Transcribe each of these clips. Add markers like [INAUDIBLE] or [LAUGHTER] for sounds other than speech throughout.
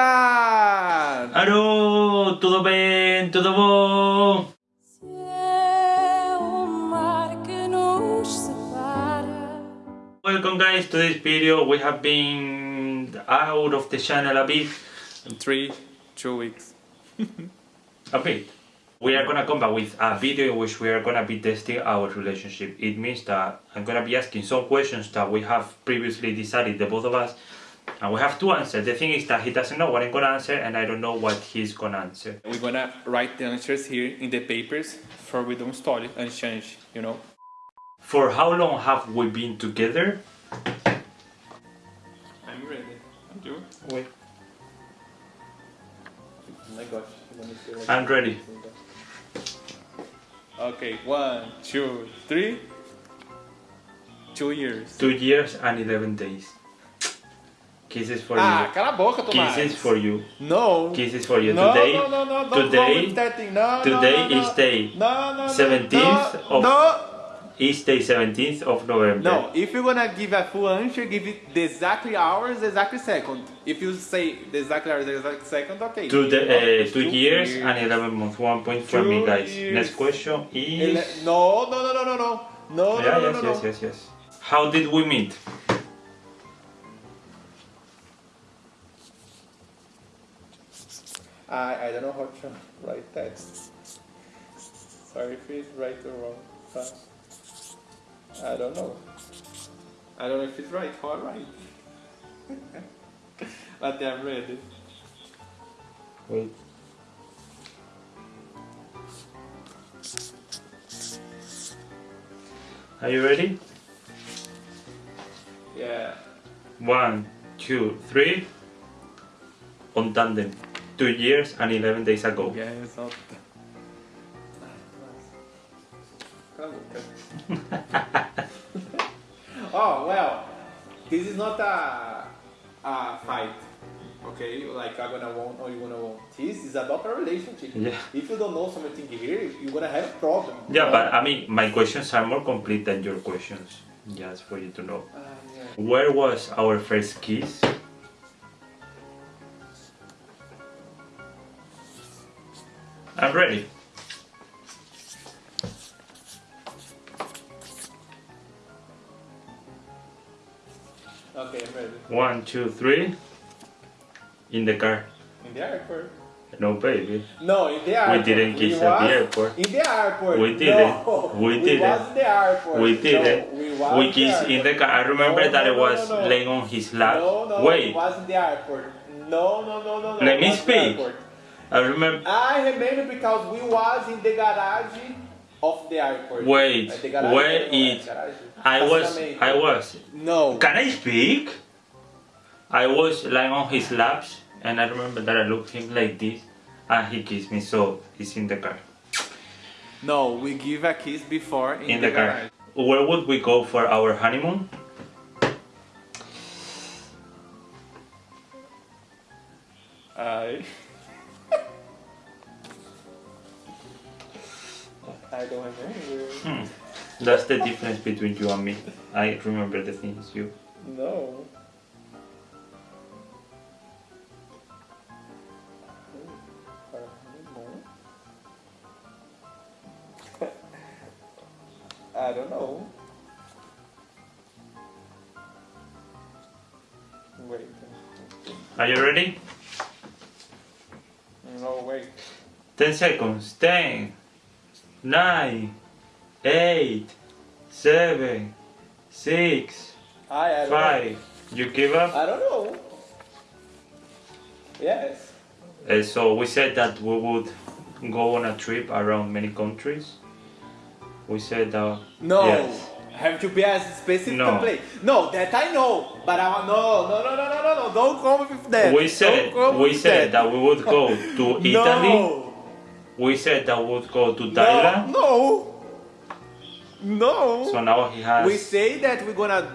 Richard! Alô, tudo bem? Tudo bom? Se é o mar que nos separa. Welcome guys to this video. We have been out of the channel a bit. In three, two weeks. [LAUGHS] A bit. We are gonna come back with a video in which we are gonna be testing our relationship. It means that I'm gonna be asking some questions that we have previously decided, the both of us, and we have to answer. The thing is that he doesn't know what I'm gonna answer and I don't know what he's gonna answer. We're gonna write the answers here in the papers for we don't stall and change, you know? For how long have we been together? I'm ready. And you? Wait. Oh my gosh. I'm ready. Okay, one, two, three. Two years. Two years and 11 days. Kisses for Ah, you. cala a boca, Tomás. Kisses for you. No. Kisses for you. No, today, no, no, no, don't today, go with that thing. No, today no, no, is no. day No, no, no, 17th no, of- No, is day 17th of November. no. If you're gonna give a full answer, give it the exactly hours, the exactly second. If you say the exactly hours, the exact second, okay. Two, the, uh, two years and 11 months. One point for me, guys. years. Next question is. Ele- No, no, no, no, no, no. No, yeah, no, no, yes, no, yes, no. yes, yes. How did we meet? I, I don't know how to write that. Sorry if it's right or wrong. But I don't know. I don't know if it's right or right. [LAUGHS] but I'm ready. Wait. Are you ready? Yeah. One, two, three. On tandem. Two years and 11 days ago. Yeah, exato. Cala [LAUGHS] oh, well, this is not a, a fight, okay? Like I'm gonna won or you're gonna won. This is about a relationship. Yeah. If you don't know something here, you're gonna have a problem. Yeah, but I mean, my questions are more complete than your questions. Just for you to know. Ah, yeah. Where was our first kiss? I'm ready. Okay, I'm ready. One, two, three. In the car. In the airport. No, baby. No, in the airport. We didn't kiss we at the airport. In the airport. We didn't. No, We We didn't. the airport. We No, didn't. we We in kissed in the car. I remember No, that no, I was no, no. laying on his lap. No, no, Wait, it was in the airport. No, no, no, no, no. Let me speak. I remember. Ah, I remember because we was in the garage of the airport. Wait, the garage, where it- I was. I was. No. Can I speak? I was lying on his laps and I remember that I looked him like this and he kissed me so he's in the car. No, we give a kiss before in, In the, the car. garage. Where would we go for our honeymoon? I. I don't remember. Hmm. That's the difference between you and me. I remember the things you. No. I don't know. Wait. Are you ready? No, wait. 10 seconds. 10, 9, 8, 7, 6, I, I don't know. You give up? I don't know. Yes. Uh, so we said that we would go on a trip around many countries. We said that. No. Yes. Have to be a specific No. place. No, that I know. But I want no, no, no, no, no, no, no. Don't come with that. We said we said that we would go to [LAUGHS] Italy. No. We said that we would go to Thailand. No. No. no. So now he has. we say that we're gonna.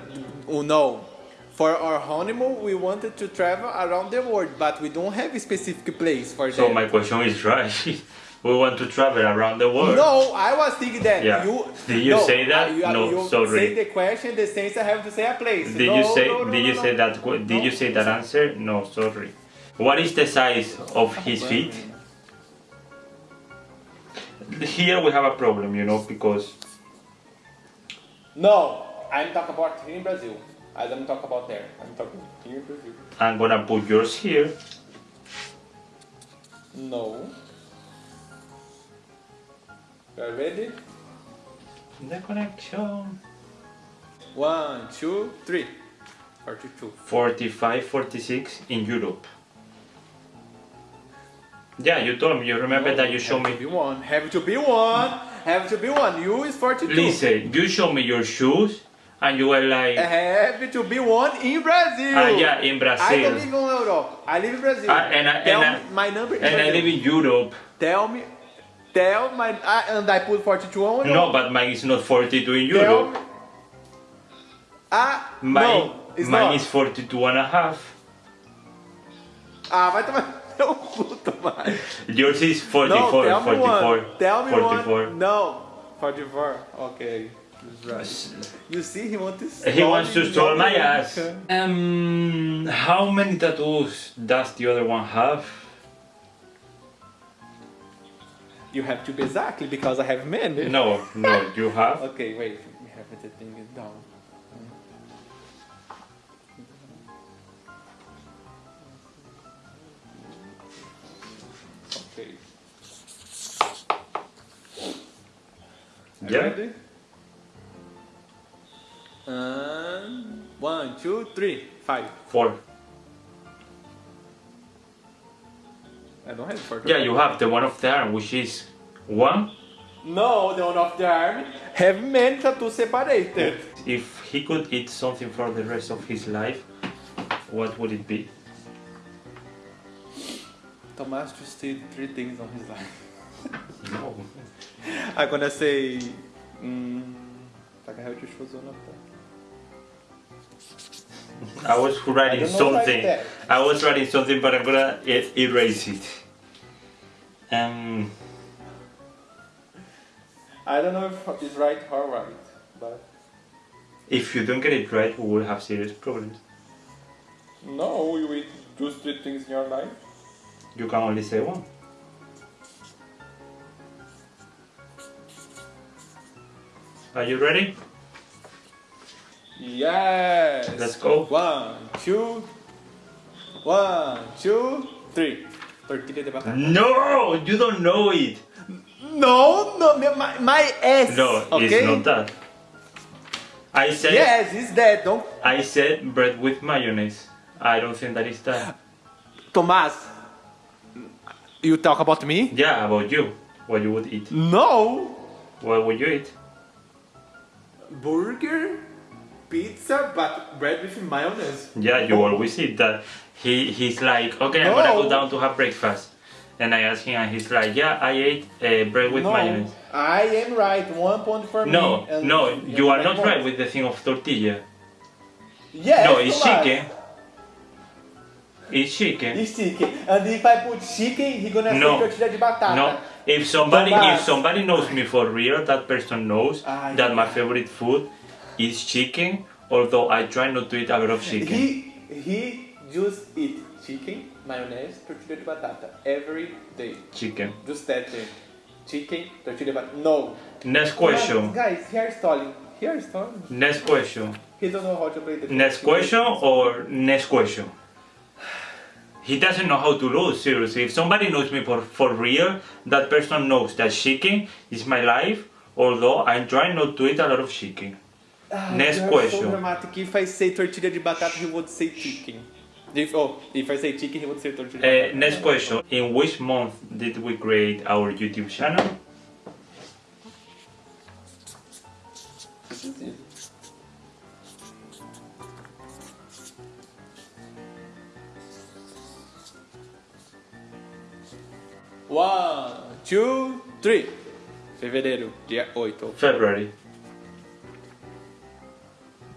Oh, no. For our honeymoon, we wanted to travel around the world, but we don't have a specific place for so that. my question is right. [LAUGHS] we want to travel around the world. No, I was thinking that Yeah. you. [LAUGHS] Did you no, say that? You, No, you sorry. Say the question, the sense I have to say a place. Did No, you say? no, no, did you say that? Did you say that answer? No, sorry. What is the size of his feet? Here we have a problem, you know, because No, I'm talking about here in Brazil. I don't talk about there. I'm talking here in Brazil. I'm gonna put yours here. No. You are ready? The connection. One, two, three. Forty-two. 45, 46 in Europe. Yeah, you told me. You remember that you showed me. be one. Have to be one. Have to be one. You is forty-two. Listen, you showed me your shoes, and you were like, Have to be one in Brazil. ah, yeah, in Brazil. I don't Brazil. live in Europe. I live in Brazil. Ah, and I- tell and I- my number. And I live in Europe. Tell me. Tell my. I, and I put forty-two on. No, but mine is not 42 in Europe. Ah, Mine, no, it's mine not. is 42 and a half. Ah, vai tomar seu cu, Tomás. Yours is 44, No, tell me 44, one. Tell me 44. one. No, 44. Okay. Right. You see, he wants to stall He wants to stall my ass. Um, how many tattoos does the other one have? You have to be exactly because I have many. No, no, you have. Okay, wait. We have Okay. Are Yeah. ready? And one, two, three, five. Four. I don't have four. Yeah, you have the one of the arm, which is one. No, the one of the arm have many tattoos separated. If he could eat something for the rest of his life, what would it be? Tomás just did three things on his life. No. [LAUGHS] I'm gonna say. Mm, Takahachishozona. I was writing I don't know like something. that. I was writing something, but I'm gonna erase it. Um, I don't know if it's right or right, but if you don't get it right, we will have serious problems. no, you eat just three things in your life. You can only say one. Are you ready? Yes. Let's go. One, two, one, two, three. No, you don't know it. No, no, my, my ass. No, okay? it's not that. I said Yes, it's that. Don't, I said bread with mayonnaise. I don't think that is that. Tomás. You talk about me? Yeah, about you. What you would eat. No. What would you eat? Burger, pizza, but bread with mayonnaise. Yeah, you always eat that. He he's like, okay, I'm gonna go down to have breakfast. And I ask him, and he's like, yeah, I ate uh, bread with no, mayonnaise. I am right. One point for No, me. and no, you are not one right with the thing of tortilla. Yeah, no, it's Tomás. chicken. It's chicken. It's chicken. And if I put chicken, he gonna No. say tortilla de batata. No, if somebody Tomás. if somebody knows me for real, that person knows Ah, that my favorite food is chicken. Although I try not to eat a lot of chicken. He he just eat chicken, mayonnaise, tortilla de batata every day. Chicken. Just that thing. Chicken, tortilla de batata. No. Next question. Guys, he are stalling. He are stalling. Next question. He don't know how to play the Next question or next question? He doesn't know how to lose, seriously. If somebody knows me for, for real, that person knows that chicken is my life, although I'm trying not to eat a lot of chicken. Ah, Next question. So dramatic. If I say tortilla de batata, he would say chicken. If oh, if I say chicken, he would say tortilla. Uh, next question. In which month did we create our YouTube channel? One, two, three. Fevereiro, dia 8. February.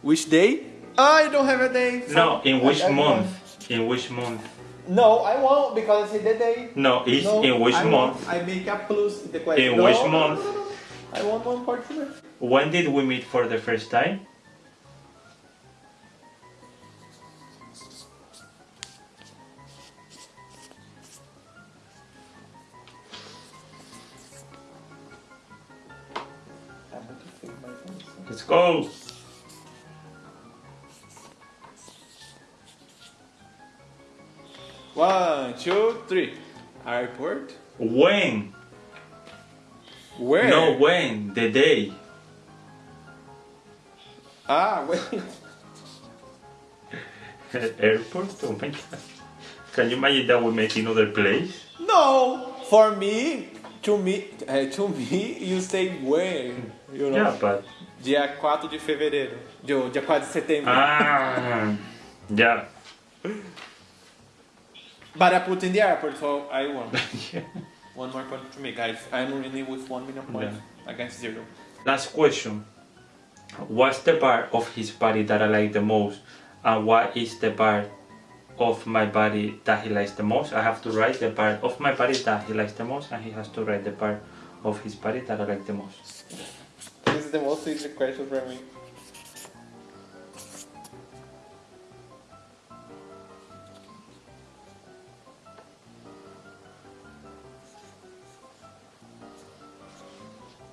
Which day? I don't have a day. so No, in which I- I month? won't. In which month? No, I won't because it's the day. No, it's No, in which I month? I make a plus in the question. In No, which no, no, month? no, no, no. I want one particular. When did we meet for the first time? Go. One, two, three. Airport. When? Where? No, when? The day. Ah, wait. [LAUGHS] Airport? Oh my god. Can you imagine that we met in other place? No, for me, to me, uh, to me, you say where, you know? Yeah, but. Dia 4 de fevereiro. Dia, dia 4 de setembro. Ah. Yeah. But I put in the airport, so I won. [LAUGHS] one more point to me, guys. I'm winning with 1 million points against zero. Last question. What's the part of his body that I like the most? And what is the part of my body that he likes the most? I have to write the part of my body that he likes the most, and he has to write the part of his body that I like the most. This is the most easy question for me.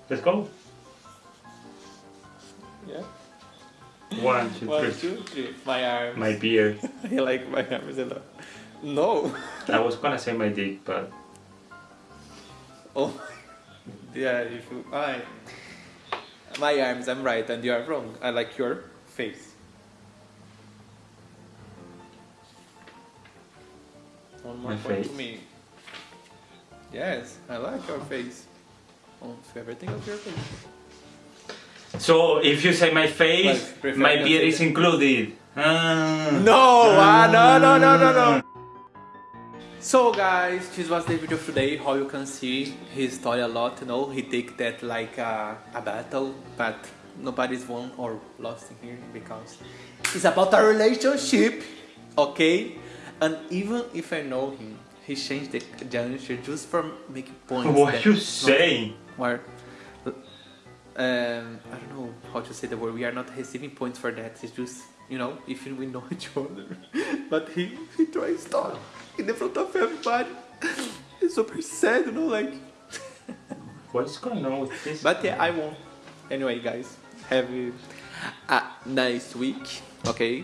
Let's go. Yeah. One, two, One, three. two, three. My arms. My beard. [LAUGHS] I like my arms a lot. No. [LAUGHS] I was gonna say my dick, but Oh. [LAUGHS] yeah, if you. I. My arms, I'm right, and you are wrong. I like your face. One more My point to face? me. Yes, I like your face. Almost everything of your face. so if you say my face, Well, my beard is included. Ah. No, ah, no, no, no, no, no. So guys, this was the video of today. How you can see his story a lot, you know, he take that like a, a battle, but nobody's won or lost in here because it's about a relationship, okay? And even if I know him, he changed the, answer just for making points. What you saying? Where, um, I don't know how to say the word. We are not receiving points for that. It's just you know if we know [LAUGHS] each other. but he he tries to talk in the front of everybody. It's super sad, you know, like. [LAUGHS] What is going on with this? But yeah, I won. Anyway, guys, have a, nice week. Okay,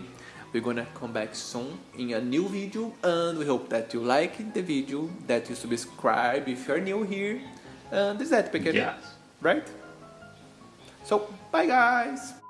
we're gonna come back soon in a new video, and we hope that you like the video, that you subscribe if you're new here, and this is that, pequeno. Yes. right? So, bye guys!